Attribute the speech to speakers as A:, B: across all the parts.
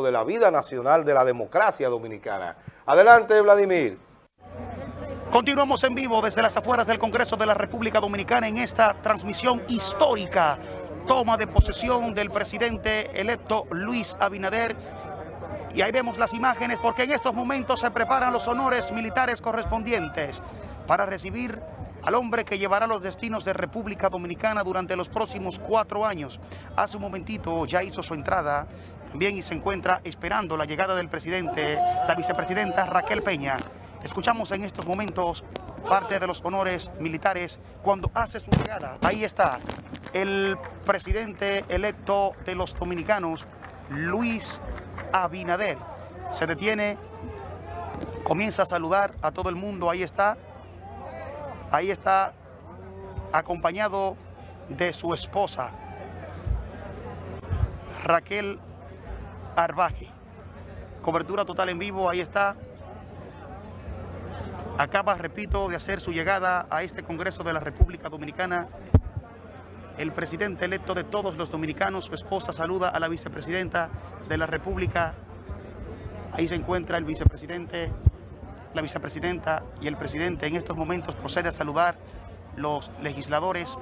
A: de la vida nacional de la democracia dominicana. Adelante, Vladimir.
B: Continuamos en vivo desde las afueras del Congreso de la República Dominicana en esta transmisión histórica. Toma de posesión del presidente electo Luis Abinader. Y ahí vemos las imágenes porque en estos momentos se preparan los honores militares correspondientes para recibir al hombre que llevará los destinos de República Dominicana durante los próximos cuatro años. Hace un momentito ya hizo su entrada también y se encuentra esperando la llegada del presidente, la vicepresidenta Raquel Peña. Escuchamos en estos momentos parte de los honores militares cuando hace su llegada. Ahí está el presidente electo de los dominicanos, Luis Abinader. Se detiene, comienza a saludar a todo el mundo, ahí está. Ahí está acompañado de su esposa, Raquel Arbaje. Cobertura total en vivo, ahí está. Acaba, repito, de hacer su llegada a este Congreso de la República Dominicana. El presidente electo de todos los dominicanos, su esposa, saluda a la vicepresidenta de la República. Ahí se encuentra el vicepresidente, la vicepresidenta y el presidente. En estos momentos procede a saludar los legisladores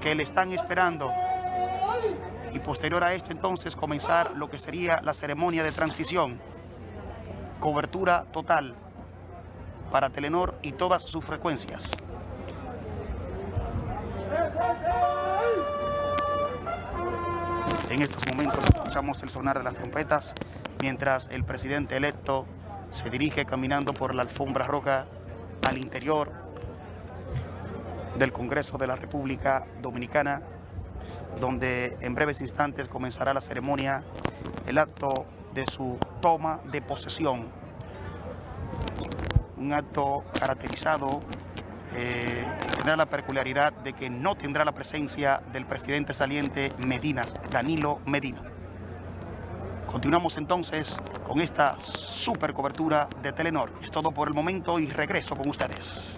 B: que le están esperando y posterior a esto entonces comenzar lo que sería la ceremonia de transición. Cobertura total para Telenor y todas sus frecuencias. En estos momentos escuchamos el sonar de las trompetas mientras el presidente electo se dirige caminando por la alfombra roja al interior del Congreso de la República Dominicana donde en breves instantes comenzará la ceremonia, el acto de su toma de posesión. Un acto caracterizado eh, que tendrá la peculiaridad de que no tendrá la presencia del presidente saliente Medinas, Danilo Medina. Continuamos entonces con esta super cobertura de Telenor. Es todo por el momento y regreso con ustedes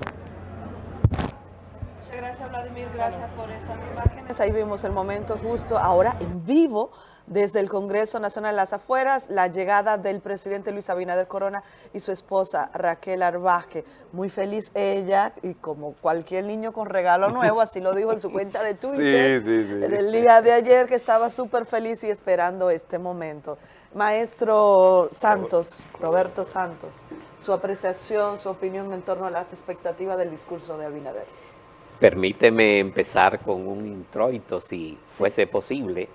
C: gracias Vladimir, gracias por estas imágenes. Ahí vimos el momento justo ahora en vivo desde el Congreso Nacional de las Afueras, la llegada del presidente Luis Abinader Corona y su esposa Raquel Arbaje. Muy feliz ella y como cualquier niño con regalo nuevo, así lo dijo en su cuenta de Twitter. Sí, sí, sí. En el día de ayer que estaba súper feliz y esperando este momento. Maestro Santos, Roberto Santos, su apreciación, su opinión en torno a las expectativas del discurso de Abinader.
D: Permíteme empezar con un introito, si fuese posible.